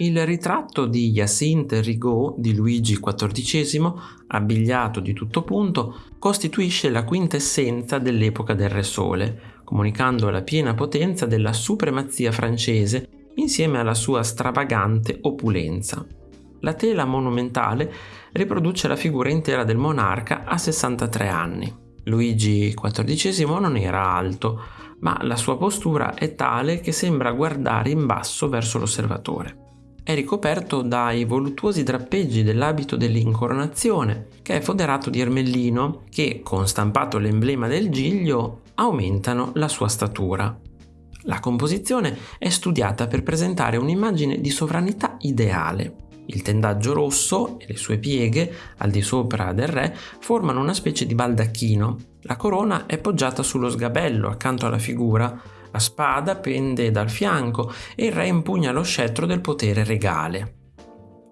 Il ritratto di Hyacinthe Rigaud di Luigi XIV, abbigliato di tutto punto, costituisce la quintessenza dell'epoca del Re Sole, comunicando la piena potenza della supremazia francese insieme alla sua stravagante opulenza. La tela monumentale riproduce la figura intera del monarca a 63 anni. Luigi XIV non era alto, ma la sua postura è tale che sembra guardare in basso verso l'osservatore è ricoperto dai voluttuosi drappeggi dell'abito dell'incoronazione, che è foderato di ermellino, che, con stampato l'emblema del giglio, aumentano la sua statura. La composizione è studiata per presentare un'immagine di sovranità ideale. Il tendaggio rosso e le sue pieghe, al di sopra del re, formano una specie di baldacchino. La corona è poggiata sullo sgabello accanto alla figura, la spada pende dal fianco e il re impugna lo scettro del potere regale.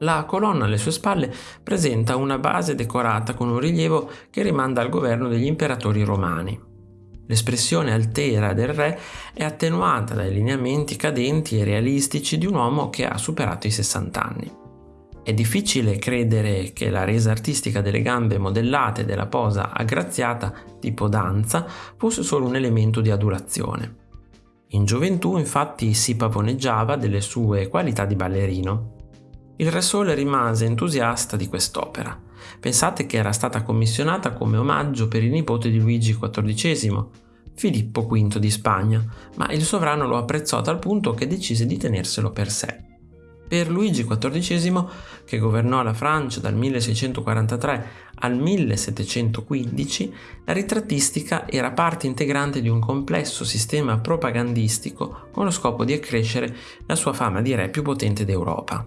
La colonna alle sue spalle presenta una base decorata con un rilievo che rimanda al governo degli imperatori romani. L'espressione altera del re è attenuata dai lineamenti cadenti e realistici di un uomo che ha superato i 60 anni. È difficile credere che la resa artistica delle gambe modellate e della posa aggraziata, tipo danza, fosse solo un elemento di adulazione. In gioventù infatti si pavoneggiava delle sue qualità di ballerino. Il Re Sole rimase entusiasta di quest'opera. Pensate che era stata commissionata come omaggio per il nipote di Luigi XIV, Filippo V di Spagna, ma il sovrano lo apprezzò a tal punto che decise di tenerselo per sé. Per Luigi XIV, che governò la Francia dal 1643 al 1715, la ritrattistica era parte integrante di un complesso sistema propagandistico con lo scopo di accrescere la sua fama di re più potente d'Europa.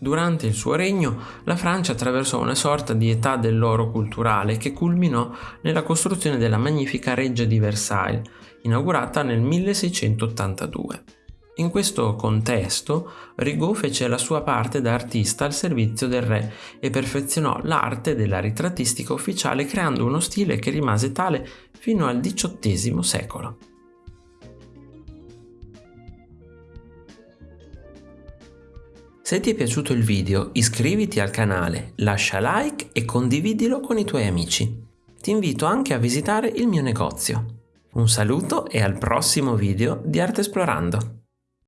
Durante il suo regno, la Francia attraversò una sorta di età dell'oro culturale che culminò nella costruzione della magnifica Reggia di Versailles, inaugurata nel 1682. In questo contesto, Rigaud fece la sua parte da artista al servizio del re e perfezionò l'arte della ritrattistica ufficiale creando uno stile che rimase tale fino al XVIII secolo. Se ti è piaciuto il video iscriviti al canale, lascia like e condividilo con i tuoi amici. Ti invito anche a visitare il mio negozio. Un saluto e al prossimo video di Arte Esplorando!